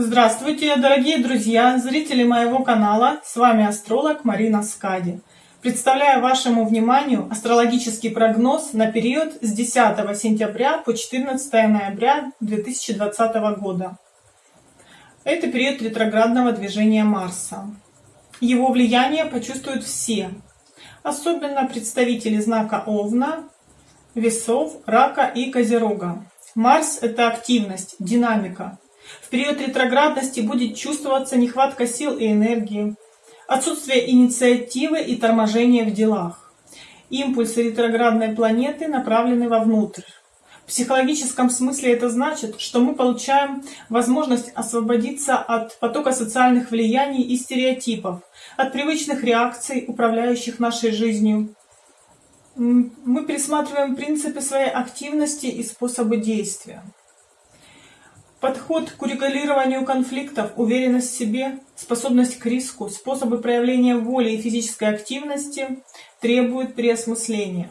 Здравствуйте, дорогие друзья, зрители моего канала. С вами астролог Марина Скади. Представляю вашему вниманию астрологический прогноз на период с 10 сентября по 14 ноября 2020 года. Это период ретроградного движения Марса. Его влияние почувствуют все, особенно представители знака Овна, Весов, Рака и Козерога. Марс – это активность, динамика. В период ретроградности будет чувствоваться нехватка сил и энергии, отсутствие инициативы и торможение в делах. Импульсы ретроградной планеты направлены вовнутрь. В психологическом смысле это значит, что мы получаем возможность освободиться от потока социальных влияний и стереотипов, от привычных реакций, управляющих нашей жизнью, мы пересматриваем принципы своей активности и способы действия. Подход к урегулированию конфликтов, уверенность в себе, способность к риску, способы проявления воли и физической активности требуют переосмысления.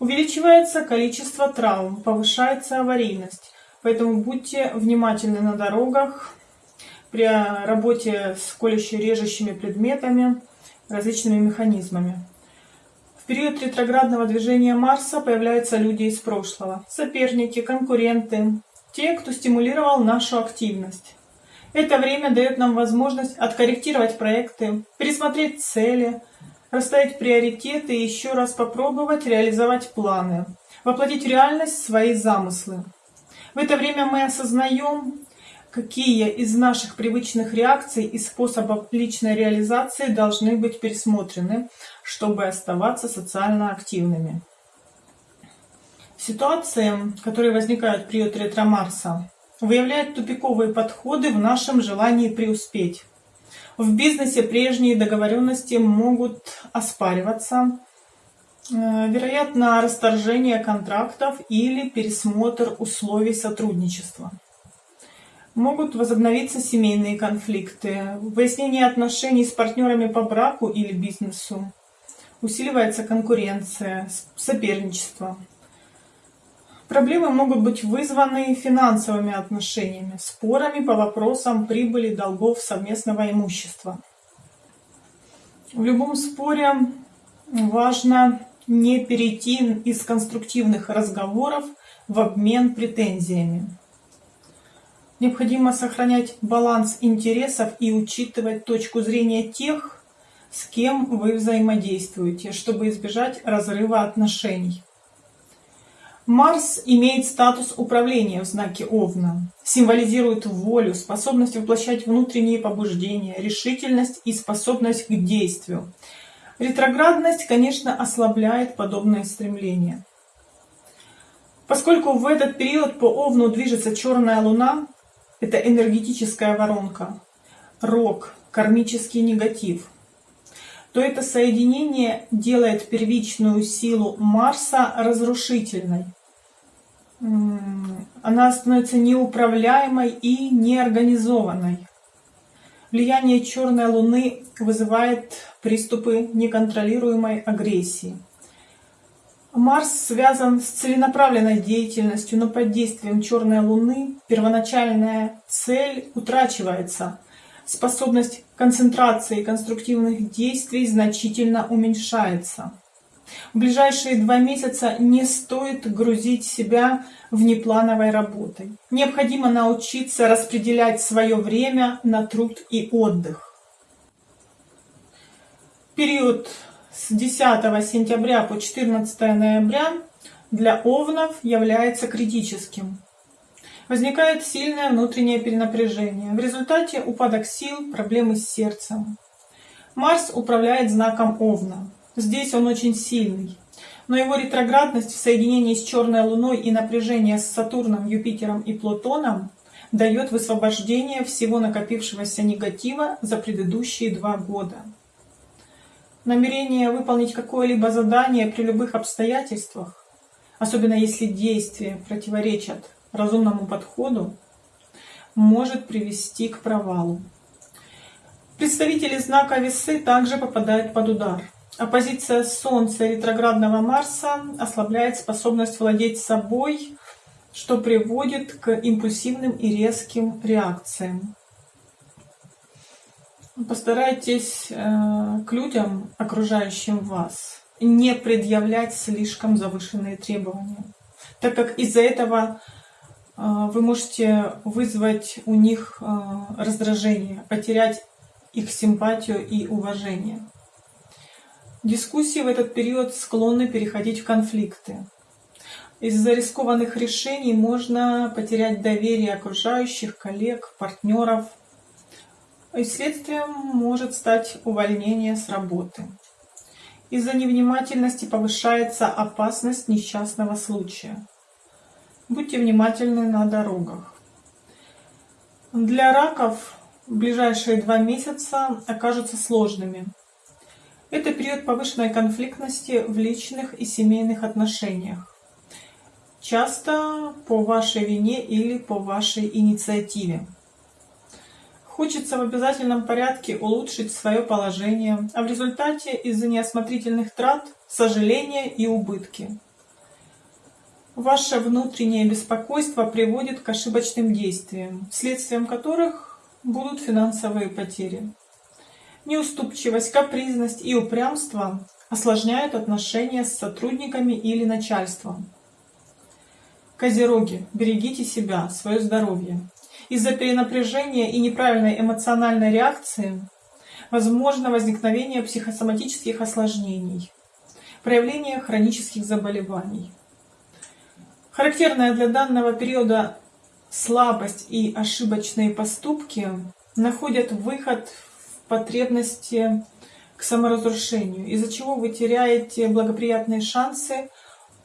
Увеличивается количество травм, повышается аварийность, поэтому будьте внимательны на дорогах, при работе с колюще-режущими предметами, различными механизмами. Период ретроградного движения Марса появляются люди из прошлого, соперники, конкуренты, те, кто стимулировал нашу активность. Это время дает нам возможность откорректировать проекты, пересмотреть цели, расставить приоритеты и еще раз попробовать реализовать планы, воплотить в реальность свои замыслы. В это время мы осознаем, какие из наших привычных реакций и способов личной реализации должны быть пересмотрены, чтобы оставаться социально активными. Ситуации, которые возникают в период ретро-Марса, выявляют тупиковые подходы в нашем желании преуспеть. В бизнесе прежние договоренности могут оспариваться, э, вероятно, расторжение контрактов или пересмотр условий сотрудничества. Могут возобновиться семейные конфликты, выяснение отношений с партнерами по браку или бизнесу. Усиливается конкуренция, соперничество. Проблемы могут быть вызваны финансовыми отношениями, спорами по вопросам прибыли, долгов, совместного имущества. В любом споре важно не перейти из конструктивных разговоров в обмен претензиями. Необходимо сохранять баланс интересов и учитывать точку зрения тех, с кем вы взаимодействуете, чтобы избежать разрыва отношений. Марс имеет статус управления в знаке Овна, символизирует волю, способность воплощать внутренние побуждения, решительность и способность к действию. Ретроградность, конечно, ослабляет подобное стремление. Поскольку в этот период по Овну движется черная луна, это энергетическая воронка, рок, кармический негатив, то это соединение делает первичную силу Марса разрушительной. Она становится неуправляемой и неорганизованной. Влияние черной луны вызывает приступы неконтролируемой агрессии. Марс связан с целенаправленной деятельностью, но под действием черной луны первоначальная цель утрачивается. Способность концентрации конструктивных действий значительно уменьшается. В ближайшие два месяца не стоит грузить себя внеплановой работой. Необходимо научиться распределять свое время на труд и отдых. Период с 10 сентября по 14 ноября для овнов является критическим. Возникает сильное внутреннее перенапряжение. В результате упадок сил, проблемы с сердцем. Марс управляет знаком Овна. Здесь он очень сильный. Но его ретроградность в соединении с черной луной и напряжение с Сатурном, Юпитером и Плутоном дает высвобождение всего накопившегося негатива за предыдущие два года намерение выполнить какое-либо задание при любых обстоятельствах, особенно если действия противоречат разумному подходу, может привести к провалу. Представители знака Весы также попадают под удар. Оппозиция Солнца и ретроградного Марса ослабляет способность владеть собой, что приводит к импульсивным и резким реакциям. Постарайтесь э, к людям, окружающим вас, не предъявлять слишком завышенные требования, так как из-за этого э, вы можете вызвать у них э, раздражение, потерять их симпатию и уважение. Дискуссии в этот период склонны переходить в конфликты. Из-за рискованных решений можно потерять доверие окружающих, коллег, партнеров – и следствием может стать увольнение с работы. Из-за невнимательности повышается опасность несчастного случая. Будьте внимательны на дорогах. Для раков ближайшие два месяца окажутся сложными. Это период повышенной конфликтности в личных и семейных отношениях. Часто по вашей вине или по вашей инициативе. Хочется в обязательном порядке улучшить свое положение, а в результате из-за неосмотрительных трат сожаления и убытки. Ваше внутреннее беспокойство приводит к ошибочным действиям, следствием которых будут финансовые потери. Неуступчивость, капризность и упрямство осложняют отношения с сотрудниками или начальством. Козероги, берегите себя, свое здоровье. Из-за перенапряжения и неправильной эмоциональной реакции возможно возникновение психосоматических осложнений, проявление хронических заболеваний. Характерная для данного периода слабость и ошибочные поступки находят выход в потребности к саморазрушению, из-за чего вы теряете благоприятные шансы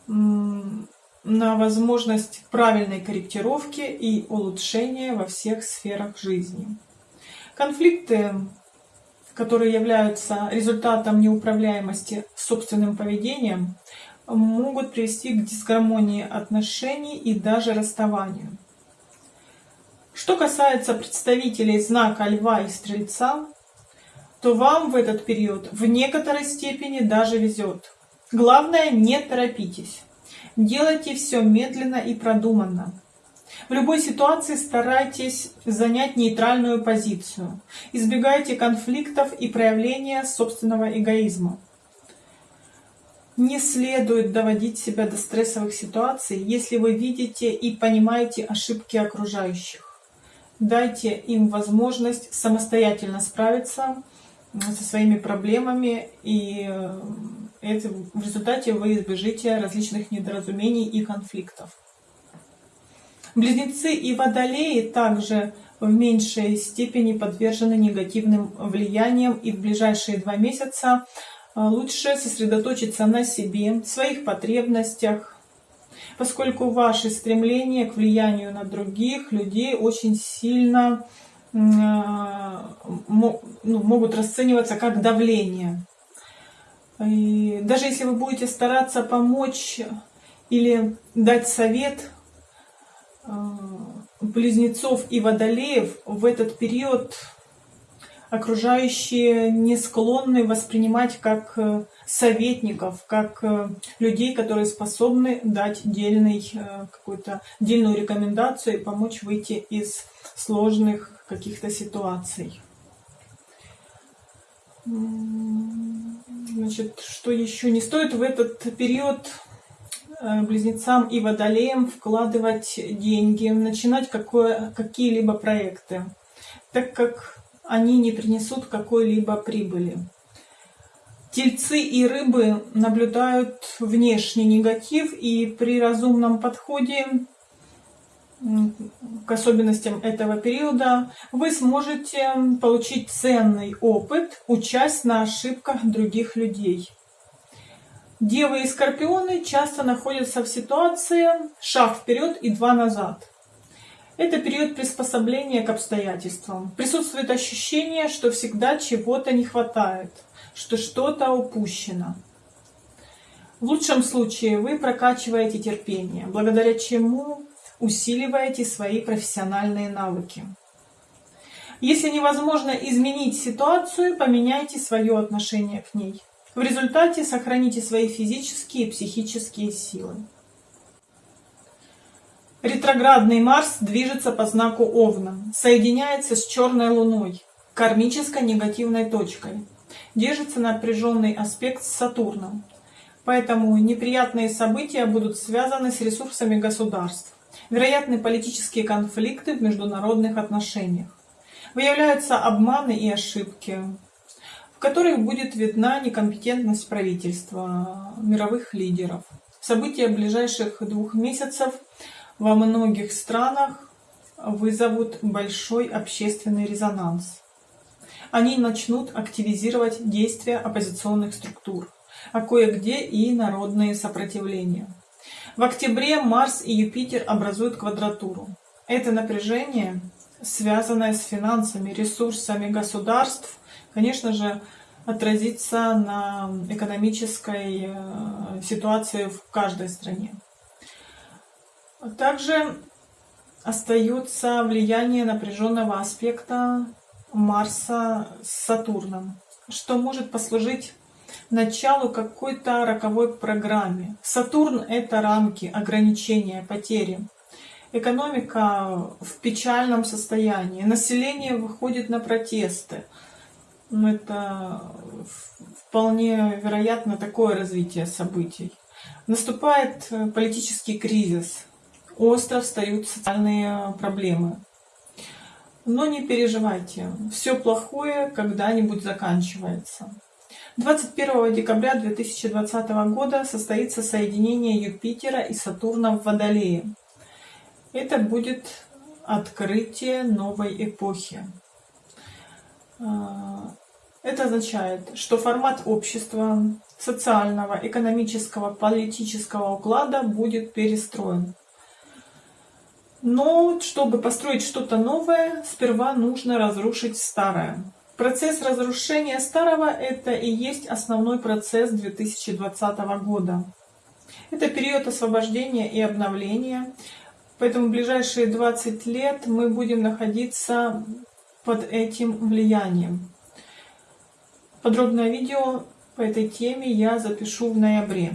на возможность правильной корректировки и улучшения во всех сферах жизни. Конфликты, которые являются результатом неуправляемости собственным поведением, могут привести к дисгармонии отношений и даже расставанию. Что касается представителей знака Льва и Стрельца, то вам в этот период в некоторой степени даже везет. Главное, не торопитесь. Делайте все медленно и продуманно. В любой ситуации старайтесь занять нейтральную позицию. Избегайте конфликтов и проявления собственного эгоизма. Не следует доводить себя до стрессовых ситуаций, если вы видите и понимаете ошибки окружающих. Дайте им возможность самостоятельно справиться со своими проблемами и э, это, в результате вы избежите различных недоразумений и конфликтов. Близнецы и водолеи также в меньшей степени подвержены негативным влияниям и в ближайшие два месяца э, лучше сосредоточиться на себе, своих потребностях, поскольку ваши стремления к влиянию на других людей очень сильно могут расцениваться как давление. И даже если вы будете стараться помочь или дать совет э, близнецов и водолеев в этот период окружающие не склонны воспринимать как э, советников, как э, людей, которые способны дать дельный, какую-то дельную рекомендацию и помочь выйти из сложных каких-то ситуаций. Значит, что еще не стоит в этот период э, близнецам и водолеям вкладывать деньги, начинать какие-либо проекты, так как они не принесут какой-либо прибыли. Тельцы и рыбы наблюдают внешний негатив и при разумном подходе к особенностям этого периода, вы сможете получить ценный опыт, участь на ошибках других людей. Девы и скорпионы часто находятся в ситуации шаг вперед и два назад. Это период приспособления к обстоятельствам. Присутствует ощущение, что всегда чего-то не хватает, что что-то упущено. В лучшем случае вы прокачиваете терпение, благодаря чему усиливаете свои профессиональные навыки. Если невозможно изменить ситуацию, поменяйте свое отношение к ней. В результате сохраните свои физические и психические силы. Ретроградный Марс движется по знаку Овна, соединяется с черной Луной, кармической негативной точкой. Держится напряженный аспект с Сатурном. Поэтому неприятные события будут связаны с ресурсами государств. Вероятны политические конфликты в международных отношениях. Выявляются обманы и ошибки, в которых будет видна некомпетентность правительства, мировых лидеров. События ближайших двух месяцев – во многих странах вызовут большой общественный резонанс. Они начнут активизировать действия оппозиционных структур, а кое-где и народные сопротивления. В октябре Марс и Юпитер образуют квадратуру. Это напряжение, связанное с финансами, ресурсами государств, конечно же, отразится на экономической э, ситуации в каждой стране. Также остается влияние напряженного аспекта Марса с Сатурном, что может послужить началу какой-то роковой программе. Сатурн — это рамки, ограничения, потери. Экономика в печальном состоянии, население выходит на протесты. Ну, это вполне вероятно такое развитие событий. Наступает политический кризис, остро встают социальные проблемы. Но не переживайте, все плохое когда-нибудь заканчивается. 21 декабря 2020 года состоится соединение Юпитера и Сатурна в Водолее. Это будет открытие новой эпохи. А, это означает, что формат общества, социального, экономического, политического уклада будет перестроен. Но чтобы построить что-то новое, сперва нужно разрушить старое. Процесс разрушения старого – это и есть основной процесс 2020 года. Это период освобождения и обновления, поэтому ближайшие 20 лет мы будем находиться под этим влиянием. Подробное видео по этой теме я запишу в ноябре.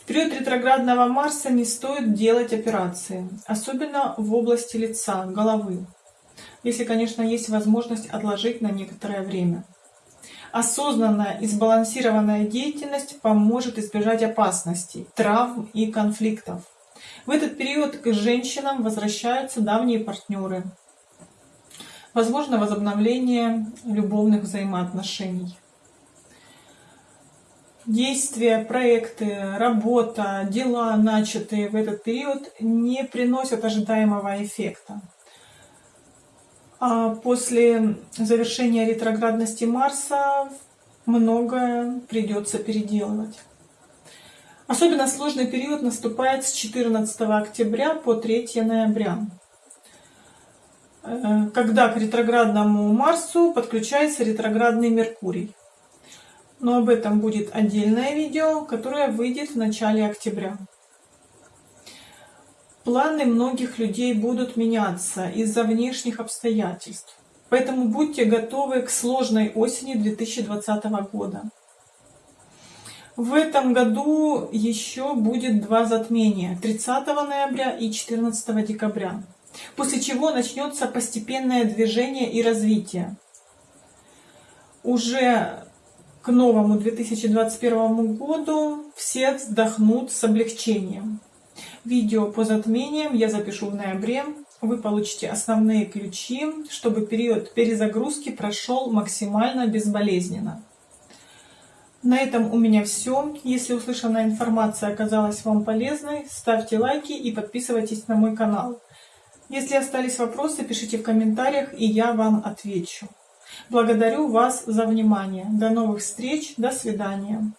В период ретроградного Марса не стоит делать операции, особенно в области лица, головы, если, конечно, есть возможность отложить на некоторое время. Осознанная и сбалансированная деятельность поможет избежать опасностей, травм и конфликтов. В этот период к женщинам возвращаются давние партнеры. Возможно возобновление любовных взаимоотношений действия, проекты, работа, дела, начатые в этот период, не приносят ожидаемого эффекта. А после завершения ретроградности Марса многое придется переделывать. Особенно сложный период наступает с 14 октября по 3 ноября, э, когда к ретроградному Марсу подключается ретроградный Меркурий но об этом будет отдельное видео, которое выйдет в начале октября. Планы многих людей будут меняться из-за внешних обстоятельств, поэтому будьте готовы к сложной осени 2020 года. В этом году еще будет два затмения 30 ноября и 14 декабря, после чего начнется постепенное движение и развитие. Уже к новому 2021 году все вздохнут с облегчением. Видео по затмениям я запишу в ноябре. Вы получите основные ключи, чтобы период перезагрузки прошел максимально безболезненно. На этом у меня все. Если услышанная информация оказалась вам полезной, ставьте лайки и подписывайтесь на мой канал. Если остались вопросы, пишите в комментариях, и я вам отвечу. Благодарю вас за внимание. До новых встреч. До свидания.